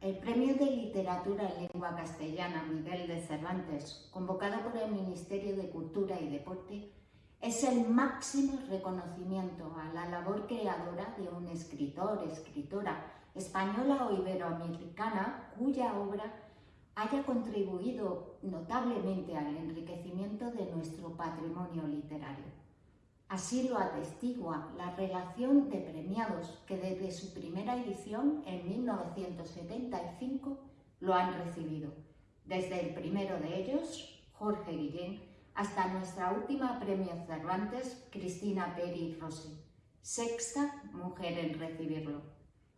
El Premio de Literatura en Lengua Castellana Miguel de Cervantes, convocado por el Ministerio de Cultura y Deporte, es el máximo reconocimiento a la labor creadora de un escritor, escritora española o iberoamericana cuya obra haya contribuido notablemente al enriquecimiento de nuestro patrimonio literario. Así lo atestigua la relación de premiados que desde su primera edición en 1975 lo han recibido. Desde el primero de ellos, Jorge Guillén, hasta nuestra última premio Cervantes, Cristina Peri Rossi, sexta mujer en recibirlo.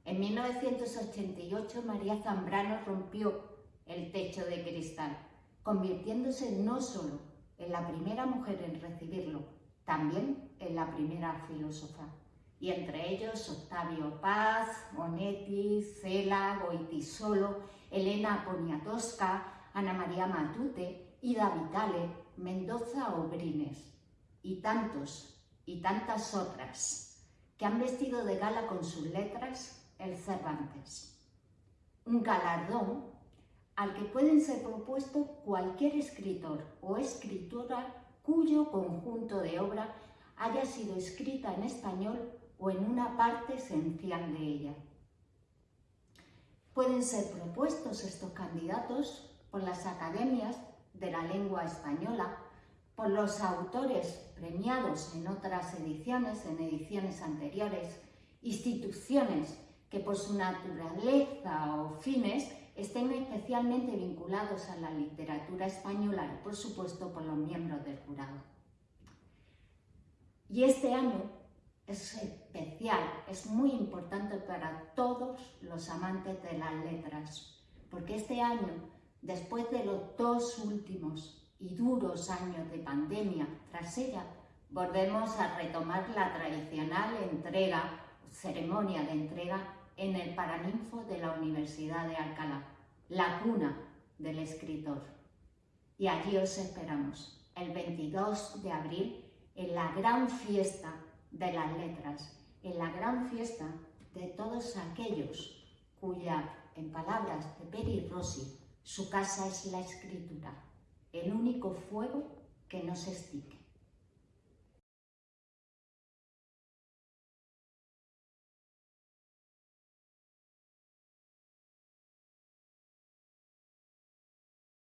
En 1988 María Zambrano rompió el techo de cristal, convirtiéndose no solo en la primera mujer en recibirlo, también en la primera filósofa, y entre ellos Octavio Paz, Monetti, Cela, Goitisolo, Elena Poniatowska, Ana María Matute, Ida Vitale, Mendoza Obrines, y tantos y tantas otras que han vestido de gala con sus letras el Cervantes. Un galardón al que pueden ser propuesto cualquier escritor o escritora cuyo conjunto de obra haya sido escrita en español o en una parte esencial de ella. Pueden ser propuestos estos candidatos por las academias de la lengua española, por los autores premiados en otras ediciones, en ediciones anteriores, instituciones que por su naturaleza o fines estén especialmente vinculados a la literatura española y, por supuesto, por los miembros del jurado. Y este año es especial, es muy importante para todos los amantes de las letras, porque este año, después de los dos últimos y duros años de pandemia tras ella, volvemos a retomar la tradicional entrega, ceremonia de entrega en el Paraninfo de la Universidad de Alcalá, la cuna del escritor. Y allí os esperamos, el 22 de abril, en la gran fiesta de las letras, en la gran fiesta de todos aquellos cuya, en palabras de Peri Rossi, su casa es la escritura, el único fuego que no se extingue.